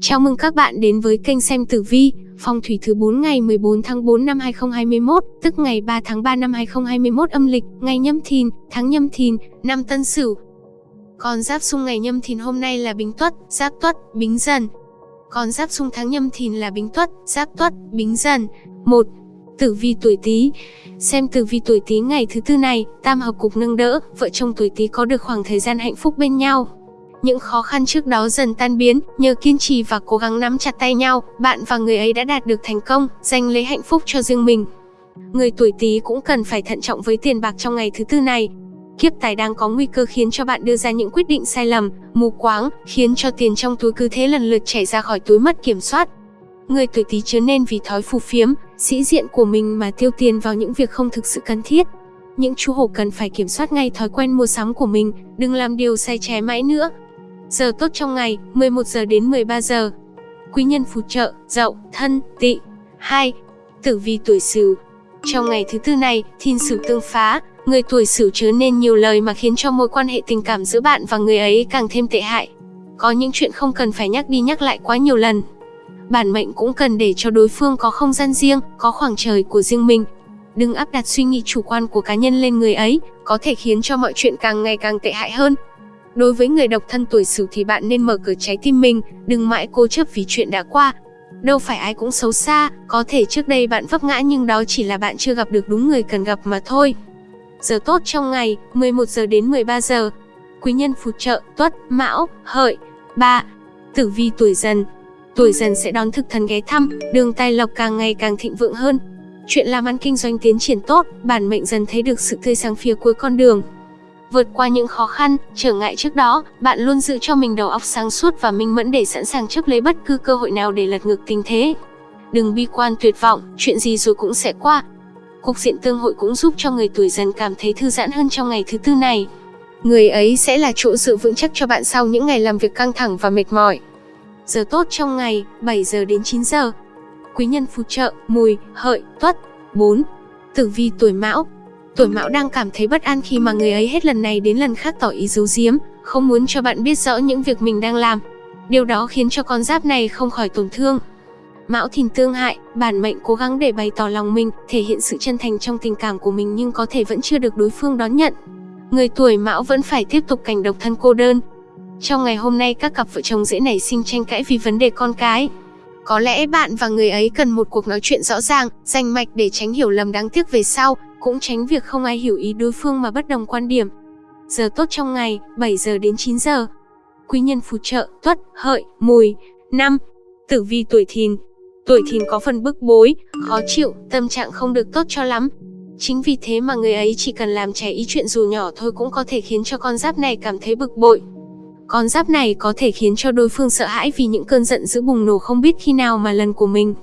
Chào mừng các bạn đến với kênh xem tử vi, phong thủy thứ 4 ngày 14 tháng 4 năm 2021, tức ngày 3 tháng 3 năm 2021 âm lịch, ngày nhâm thìn, tháng nhâm thìn, năm tân sửu. Con giáp xung ngày nhâm thìn hôm nay là bính tuất, giáp tuất, bính dần. Con giáp xung tháng nhâm thìn là bính tuất, giáp tuất, bính dần. 1. Tử vi tuổi Tý. Xem tử vi tuổi Tý ngày thứ tư này, tam hợp cục nâng đỡ, vợ chồng tuổi Tý có được khoảng thời gian hạnh phúc bên nhau. Những khó khăn trước đó dần tan biến, nhờ kiên trì và cố gắng nắm chặt tay nhau, bạn và người ấy đã đạt được thành công, giành lấy hạnh phúc cho riêng mình. Người tuổi Tý cũng cần phải thận trọng với tiền bạc trong ngày thứ tư này. Kiếp tài đang có nguy cơ khiến cho bạn đưa ra những quyết định sai lầm, mù quáng, khiến cho tiền trong túi cứ thế lần lượt chảy ra khỏi túi mất kiểm soát. Người tuổi Tý chớ nên vì thói phù phiếm, sĩ diện của mình mà tiêu tiền vào những việc không thực sự cần thiết. Những chú hổ cần phải kiểm soát ngay thói quen mua sắm của mình, đừng làm điều sai trái mãi nữa. Giờ tốt trong ngày, 11 giờ đến 13 giờ. Quý nhân phù trợ, dậu, thân, tị. 2. Tử vi tuổi Sửu. Trong ngày thứ tư này, thiên sửu tương phá, người tuổi Sửu chớ nên nhiều lời mà khiến cho mối quan hệ tình cảm giữa bạn và người ấy càng thêm tệ hại. Có những chuyện không cần phải nhắc đi nhắc lại quá nhiều lần. Bản mệnh cũng cần để cho đối phương có không gian riêng, có khoảng trời của riêng mình. Đừng áp đặt suy nghĩ chủ quan của cá nhân lên người ấy, có thể khiến cho mọi chuyện càng ngày càng tệ hại hơn. Đối với người độc thân tuổi Sửu thì bạn nên mở cửa trái tim mình, đừng mãi cố chấp vì chuyện đã qua. Đâu phải ai cũng xấu xa, có thể trước đây bạn vấp ngã nhưng đó chỉ là bạn chưa gặp được đúng người cần gặp mà thôi. Giờ tốt trong ngày, 11 giờ đến 13 giờ. Quý nhân phù trợ, tuất, mão, hợi. 3. Tử vi tuổi dần. Tuổi dần sẽ đón thực thần ghé thăm, đường tài lộc càng ngày càng thịnh vượng hơn. Chuyện làm ăn kinh doanh tiến triển tốt, bản mệnh dần thấy được sự tươi sáng phía cuối con đường. Vượt qua những khó khăn, trở ngại trước đó, bạn luôn giữ cho mình đầu óc sáng suốt và minh mẫn để sẵn sàng chấp lấy bất cứ cơ hội nào để lật ngược tình thế. Đừng bi quan tuyệt vọng, chuyện gì rồi cũng sẽ qua. Cục diện tương hội cũng giúp cho người tuổi dần cảm thấy thư giãn hơn trong ngày thứ tư này. Người ấy sẽ là chỗ dựa vững chắc cho bạn sau những ngày làm việc căng thẳng và mệt mỏi. Giờ tốt trong ngày, 7 giờ đến 9 giờ. Quý nhân phù trợ, mùi, hợi, tuất. 4. Tử vi tuổi mão, Tuổi mão đang cảm thấy bất an khi mà người ấy hết lần này đến lần khác tỏ ý giấu giếm, không muốn cho bạn biết rõ những việc mình đang làm. Điều đó khiến cho con giáp này không khỏi tổn thương. Mão thìn tương hại, bản mệnh cố gắng để bày tỏ lòng mình, thể hiện sự chân thành trong tình cảm của mình nhưng có thể vẫn chưa được đối phương đón nhận. Người tuổi mão vẫn phải tiếp tục cảnh độc thân cô đơn. Trong ngày hôm nay các cặp vợ chồng dễ nảy sinh tranh cãi vì vấn đề con cái. Có lẽ bạn và người ấy cần một cuộc nói chuyện rõ ràng, rành mạch để tránh hiểu lầm đáng tiếc về sau, cũng tránh việc không ai hiểu ý đối phương mà bất đồng quan điểm. Giờ tốt trong ngày, 7 giờ đến 9 giờ. Quý nhân phù trợ, tuất, hợi, mùi. năm Tử vi tuổi thìn. Tuổi thìn có phần bức bối, khó chịu, tâm trạng không được tốt cho lắm. Chính vì thế mà người ấy chỉ cần làm trẻ ý chuyện dù nhỏ thôi cũng có thể khiến cho con giáp này cảm thấy bực bội. Con giáp này có thể khiến cho đối phương sợ hãi vì những cơn giận dữ bùng nổ không biết khi nào mà lần của mình.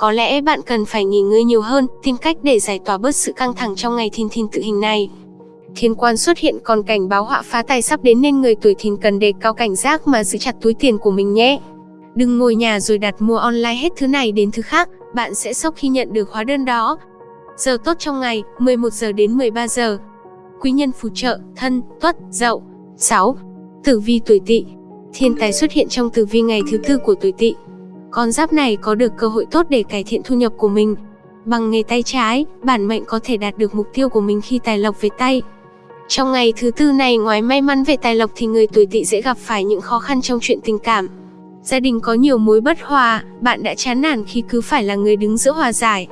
Có lẽ bạn cần phải nghỉ ngơi nhiều hơn, tìm cách để giải tỏa bớt sự căng thẳng trong ngày thìn thìn tự hình này. Thiên quan xuất hiện còn cảnh báo họa phá tài sắp đến nên người tuổi thìn cần đề cao cảnh giác mà giữ chặt túi tiền của mình nhé. Đừng ngồi nhà rồi đặt mua online hết thứ này đến thứ khác, bạn sẽ sốc khi nhận được hóa đơn đó. Giờ tốt trong ngày, 11 giờ đến 13 giờ. Quý nhân phù trợ, thân, tuất, dậu. 6. Tử vi tuổi tỵ. Thiên tài xuất hiện trong tử vi ngày thứ tư của tuổi tỵ. Con giáp này có được cơ hội tốt để cải thiện thu nhập của mình. Bằng nghề tay trái, bản mệnh có thể đạt được mục tiêu của mình khi tài lộc về tay. Trong ngày thứ tư này ngoài may mắn về tài lộc thì người tuổi tỵ dễ gặp phải những khó khăn trong chuyện tình cảm. Gia đình có nhiều mối bất hòa, bạn đã chán nản khi cứ phải là người đứng giữa hòa giải.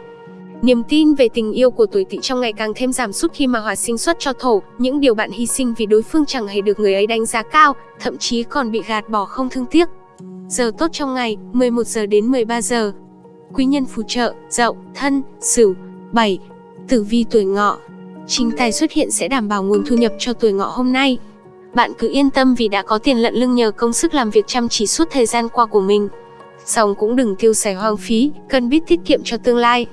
Niềm tin về tình yêu của tuổi tỵ trong ngày càng thêm giảm sút khi mà hỏa sinh xuất cho thổ, những điều bạn hy sinh vì đối phương chẳng hề được người ấy đánh giá cao, thậm chí còn bị gạt bỏ không thương tiếc. Giờ tốt trong ngày, 11 giờ đến 13 giờ. Quý nhân phù trợ, dậu, thân, sửu. 7. Tử vi tuổi ngọ. Chính tài xuất hiện sẽ đảm bảo nguồn thu nhập cho tuổi ngọ hôm nay. Bạn cứ yên tâm vì đã có tiền lận lưng nhờ công sức làm việc chăm chỉ suốt thời gian qua của mình. Xong cũng đừng tiêu xài hoang phí, cần biết tiết kiệm cho tương lai.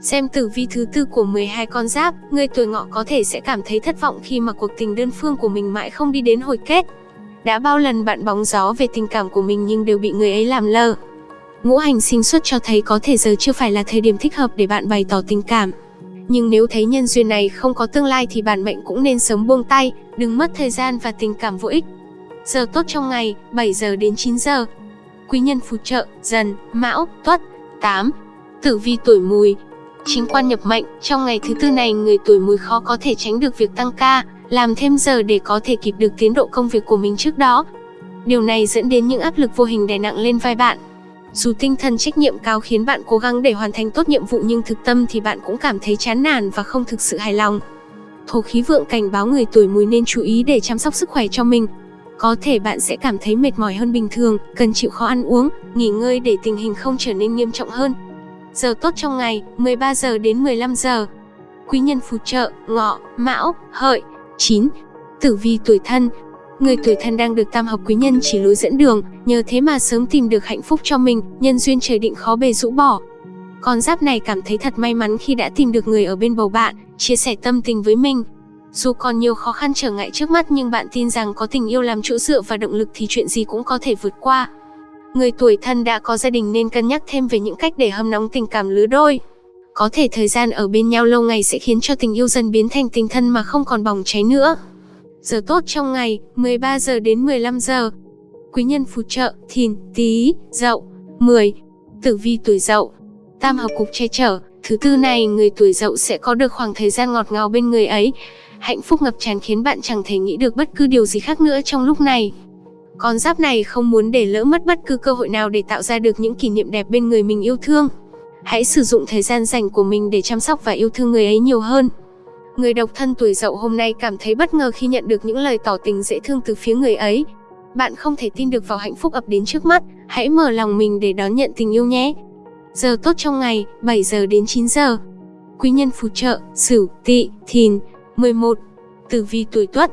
Xem tử vi thứ tư của 12 con giáp, người tuổi ngọ có thể sẽ cảm thấy thất vọng khi mà cuộc tình đơn phương của mình mãi không đi đến hồi kết. Đã bao lần bạn bóng gió về tình cảm của mình nhưng đều bị người ấy làm lơ. Ngũ hành sinh xuất cho thấy có thể giờ chưa phải là thời điểm thích hợp để bạn bày tỏ tình cảm. Nhưng nếu thấy nhân duyên này không có tương lai thì bản mệnh cũng nên sớm buông tay, đừng mất thời gian và tình cảm vô ích. Giờ tốt trong ngày, 7 giờ đến 9 giờ. Quý nhân phù trợ, dần, mão, tuất. 8. Tử vi tuổi mùi Chính quan nhập mệnh, trong ngày thứ tư này người tuổi mùi khó có thể tránh được việc tăng ca, làm thêm giờ để có thể kịp được tiến độ công việc của mình trước đó. Điều này dẫn đến những áp lực vô hình đè nặng lên vai bạn. Dù tinh thần trách nhiệm cao khiến bạn cố gắng để hoàn thành tốt nhiệm vụ nhưng thực tâm thì bạn cũng cảm thấy chán nản và không thực sự hài lòng. Thổ khí vượng cảnh báo người tuổi mùi nên chú ý để chăm sóc sức khỏe cho mình. Có thể bạn sẽ cảm thấy mệt mỏi hơn bình thường, cần chịu khó ăn uống, nghỉ ngơi để tình hình không trở nên nghiêm trọng hơn. Giờ tốt trong ngày, 13 giờ đến 15 giờ. Quý nhân phù trợ, ngọ, mão, hợi. 9. Tử vi tuổi thân, Người tuổi thân đang được tam hợp quý nhân chỉ lối dẫn đường, nhờ thế mà sớm tìm được hạnh phúc cho mình, nhân duyên trời định khó bề rũ bỏ. Con giáp này cảm thấy thật may mắn khi đã tìm được người ở bên bầu bạn, chia sẻ tâm tình với mình. Dù còn nhiều khó khăn trở ngại trước mắt nhưng bạn tin rằng có tình yêu làm chỗ dựa và động lực thì chuyện gì cũng có thể vượt qua. Người tuổi thân đã có gia đình nên cân nhắc thêm về những cách để hâm nóng tình cảm lứa đôi. Có thể thời gian ở bên nhau lâu ngày sẽ khiến cho tình yêu dần biến thành tình thân mà không còn bỏng cháy nữa. Giờ tốt trong ngày, 13 giờ đến 15 giờ. Quý nhân phù trợ, thìn, tý, dậu. 10. Tử vi tuổi dậu. Tam hợp cục che chở, thứ tư này người tuổi dậu sẽ có được khoảng thời gian ngọt ngào bên người ấy. Hạnh phúc ngập tràn khiến bạn chẳng thể nghĩ được bất cứ điều gì khác nữa trong lúc này. Con giáp này không muốn để lỡ mất bất cứ cơ hội nào để tạo ra được những kỷ niệm đẹp bên người mình yêu thương. Hãy sử dụng thời gian dành của mình để chăm sóc và yêu thương người ấy nhiều hơn. Người độc thân tuổi dậu hôm nay cảm thấy bất ngờ khi nhận được những lời tỏ tình dễ thương từ phía người ấy. Bạn không thể tin được vào hạnh phúc ập đến trước mắt, hãy mở lòng mình để đón nhận tình yêu nhé. Giờ tốt trong ngày, 7 giờ đến 9 giờ. Quý nhân phù trợ, Sửu, Tỵ, Thìn. 11. Tử vi tuổi Tuất.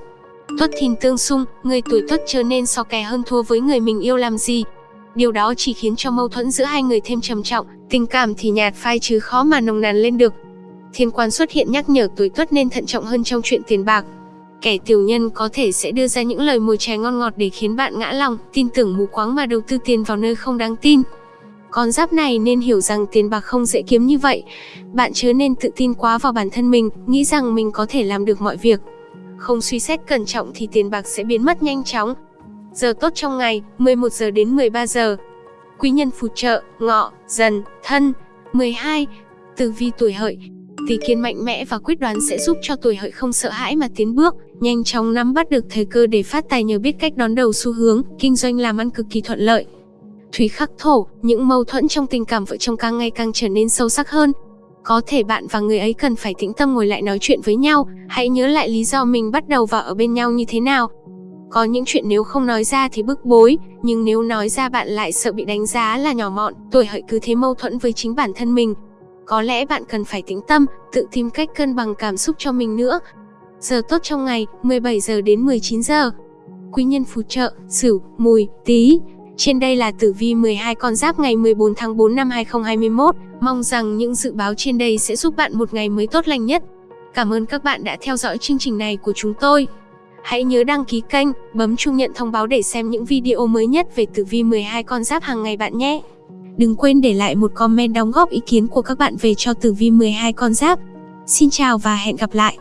Tuất Thìn tương xung, người tuổi Tuất trở nên so kè hơn thua với người mình yêu làm gì. Điều đó chỉ khiến cho mâu thuẫn giữa hai người thêm trầm trọng, tình cảm thì nhạt phai chứ khó mà nồng nàn lên được. Thiên quan xuất hiện nhắc nhở tuổi tuất nên thận trọng hơn trong chuyện tiền bạc. Kẻ tiểu nhân có thể sẽ đưa ra những lời mồi trái ngon ngọt để khiến bạn ngã lòng, tin tưởng mù quáng mà đầu tư tiền vào nơi không đáng tin. Con giáp này nên hiểu rằng tiền bạc không dễ kiếm như vậy. Bạn chớ nên tự tin quá vào bản thân mình, nghĩ rằng mình có thể làm được mọi việc. Không suy xét cẩn trọng thì tiền bạc sẽ biến mất nhanh chóng. Giờ tốt trong ngày, 11 giờ đến 13 giờ. Quý nhân phù trợ, ngọ, dần, thân. 12. Tử vi tuổi hợi, Tỷ kiến mạnh mẽ và quyết đoán sẽ giúp cho tuổi hợi không sợ hãi mà tiến bước, nhanh chóng nắm bắt được thời cơ để phát tài nhờ biết cách đón đầu xu hướng, kinh doanh làm ăn cực kỳ thuận lợi. Thủy khắc thổ, những mâu thuẫn trong tình cảm vợ chồng càng ngày càng trở nên sâu sắc hơn. Có thể bạn và người ấy cần phải tĩnh tâm ngồi lại nói chuyện với nhau, hãy nhớ lại lý do mình bắt đầu và ở bên nhau như thế nào. Có những chuyện nếu không nói ra thì bức bối, nhưng nếu nói ra bạn lại sợ bị đánh giá là nhỏ mọn, tuổi hợi cứ thế mâu thuẫn với chính bản thân mình, có lẽ bạn cần phải tĩnh tâm, tự tìm cách cân bằng cảm xúc cho mình nữa. Giờ tốt trong ngày, 17 giờ đến 19 giờ. Quý nhân phù trợ, Sửu, Mùi, Tý. Trên đây là tử vi 12 con giáp ngày 14 tháng 4 năm 2021. Mong rằng những dự báo trên đây sẽ giúp bạn một ngày mới tốt lành nhất. Cảm ơn các bạn đã theo dõi chương trình này của chúng tôi. Hãy nhớ đăng ký kênh, bấm chuông nhận thông báo để xem những video mới nhất về tử vi 12 con giáp hàng ngày bạn nhé. Đừng quên để lại một comment đóng góp ý kiến của các bạn về cho tử vi 12 con giáp. Xin chào và hẹn gặp lại!